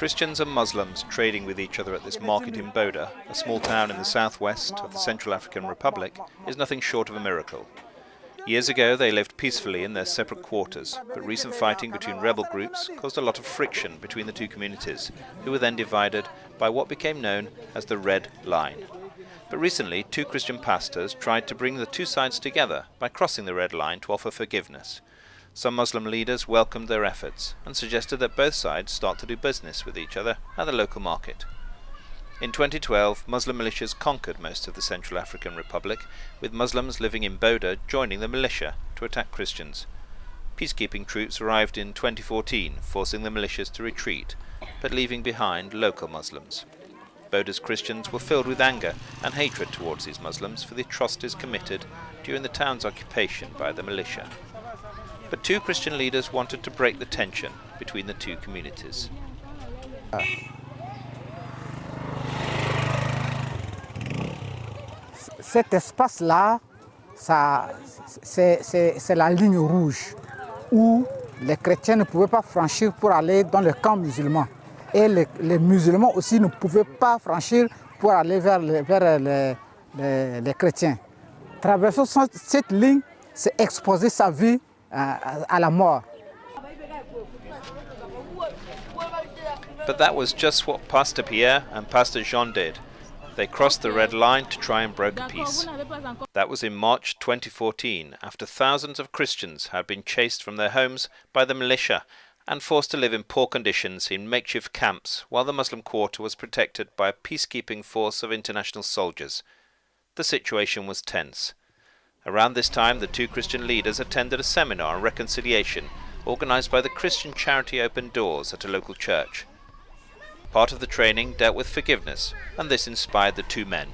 Christians and Muslims trading with each other at this market in Boda, a small town in the southwest of the Central African Republic, is nothing short of a miracle. Years ago they lived peacefully in their separate quarters, but recent fighting between rebel groups caused a lot of friction between the two communities, who were then divided by what became known as the Red Line. But recently, two Christian pastors tried to bring the two sides together by crossing the Red Line to offer forgiveness. Some Muslim leaders welcomed their efforts and suggested that both sides start to do business with each other at the local market. In 2012, Muslim militias conquered most of the Central African Republic, with Muslims living in Boda joining the militia to attack Christians. Peacekeeping troops arrived in 2014, forcing the militias to retreat, but leaving behind local Muslims. Boda's Christians were filled with anger and hatred towards these Muslims for the atrocities committed during the town's occupation by the militia but two Christian leaders wanted to break the tension between the two communities. Cet espace-là, c'est la ligne rouge où les chrétiens ne pouvaient pas franchir pour aller dans le camp musulman. Et les, musulmans aussi ne pouvaient pas franchir pour aller vers, les, chrétiens. Traversant cette ligne, c'est exposer sa vie mort. But that was just what Pastor Pierre and Pastor Jean did. They crossed the red line to try and broker peace. That was in March 2014, after thousands of Christians had been chased from their homes by the militia and forced to live in poor conditions in makeshift camps while the Muslim quarter was protected by a peacekeeping force of international soldiers. The situation was tense. Around this time, the two Christian leaders attended a seminar on reconciliation organized by the Christian charity Open Doors at a local church. Part of the training dealt with forgiveness, and this inspired the two men.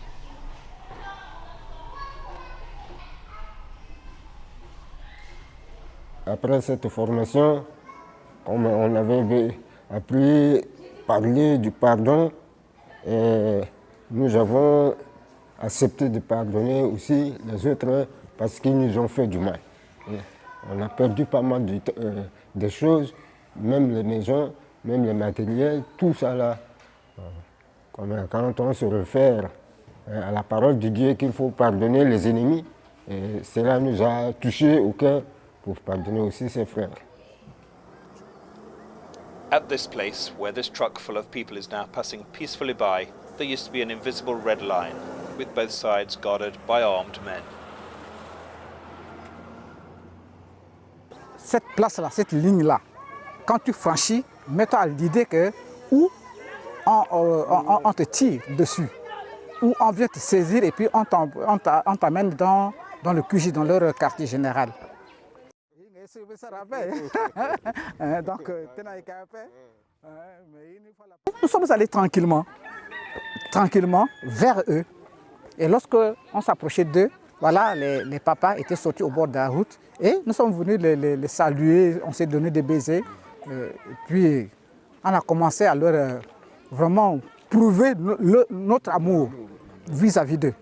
Après cette formation, comme on avait appris parler du pardon, et nous avons accepter de pardonner aussi les autres parce qu'ils nous ont fait du mal. On a perdu pas mal de, euh, choses, même les maisons, même les matériels, tout ça là. quand on se réfère euh, à la parole de Dieu qu'il faut pardonner les ennemis, et cela nous a touchés au cœur pour pardonner aussi ses frères. At this place, where this truck full of people is now passing peacefully by, there used to be an invisible red line with both sides guarded by armed men. Cette place-là, cette ligne-là, quand tu franchis, mets-toi à l'idée que ou on, on, on, te tire dessus, ou on vient te saisir et puis on t'amène dans, dans le QG, dans leur quartier général. Donc, nous sommes allés tranquillement, tranquillement vers eux. Et lorsque on s'approchait d'eux, voilà, les, les, papas étaient sortis au bord de la route et nous sommes venus les, les, les saluer, on s'est donné des baisers. Euh, puis on a commencé à leur euh, vraiment prouver notre amour vis-à-vis d'eux.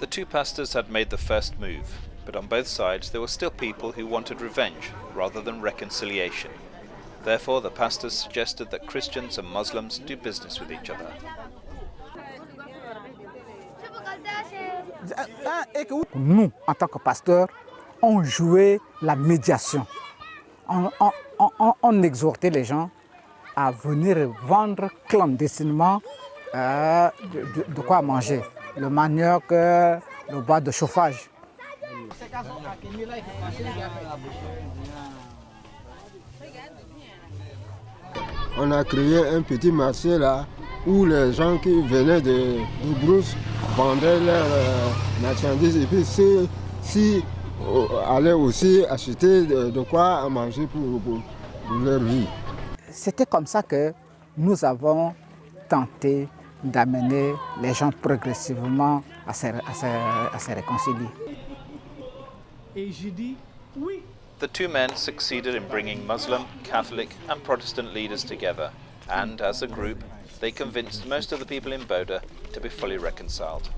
The two pastors had made the first move, but on both sides there were still people who wanted revenge rather than reconciliation. Therefore, the pastors suggested that Christians and Muslims do business with each other. Nous, en tant que pasteurs, on jouait la médiation. On, exhortait les gens à venir vendre clandestinement euh, de, quoi manger. Le manioc, euh, le bois de chauffage. On a créé un petit marché là où les gens qui venaient de, de Brousse vendaient leurs euh, marchandises et puis ceux ci euh, allaient aussi acheter de, de, quoi manger pour, pour, pour leur vie. C'était comme ça que nous avons tenté d'amener les gens progressivement à se, à se, à se réconcilier. Et j'ai dit oui. The two men succeeded in bringing Muslim, Catholic and Protestant leaders together and, as a group, they convinced most of the people in Boda to be fully reconciled.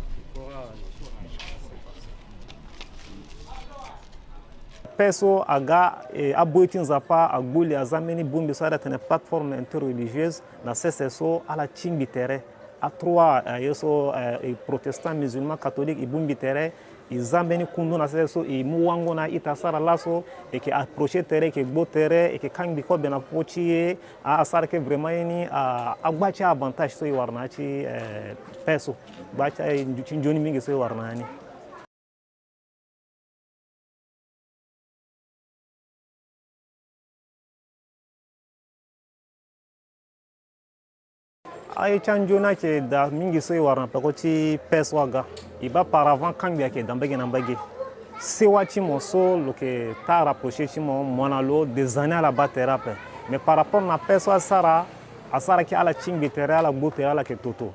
peso aga aboitin zapa agbuli azameni bumbi so ada tene plateforme interreligieuse na sese ala cingbi tere a trois ye so uh, protestant musulman catholique i bumbi tere i zambeni kundu na sese so i mu wango na ita asara laso e ke approche tere ke gbo tere e ke kangbi ko bena pochi ye a asara ke vraiment yeni a agbacha avantage so i warna ci uh, peso gbaci ci njoni mingi so i warna ni aicha njona ke da mingi so e i wara peko ti pes waga. I ba paravan kangbi ayeke da mbege na mbege sewa ti mo so lo yeke ta rapproché ti mo mo na lo des années ala ba tere ape mais par rapport na pes so asara asara yeke ala tingbi tere ala gbu tere ala yeke toto.